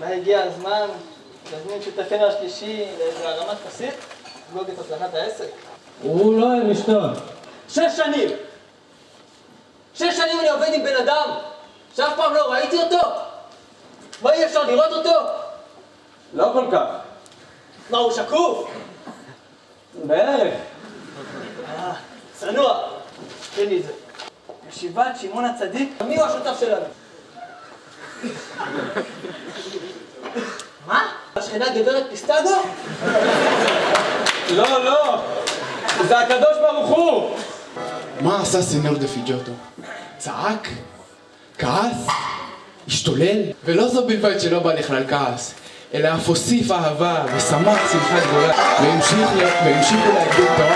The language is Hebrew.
אולי הגיע הזמן להזמין את שותפינו השלישי לאיזו הרמת כוסית, לחגוג את הצלחת העסק. הוא לא אוהב לשתות. שש שנים! שש שנים אני עובד עם בן אדם שאף פעם לא ראיתי אותו? מה אי אפשר לראות אותו? לא כל כך. מה, הוא שקוף? בערך. אה, צנוע. תן לי את זה. ישיבת שמעון הצדיק, מי הוא השותף שלנו? השכנה גברת פיסטגו? לא, לא. זה הקדוש ברוך הוא. מה עשה סנור דה פיג'וטו? צעק? כעס? השתולל? ולא זו בלבד שלא בא לכלל כעס, אלא אף הוסיף אהבה ושמח שמחה גדולה, והמשיך להגדיל תורה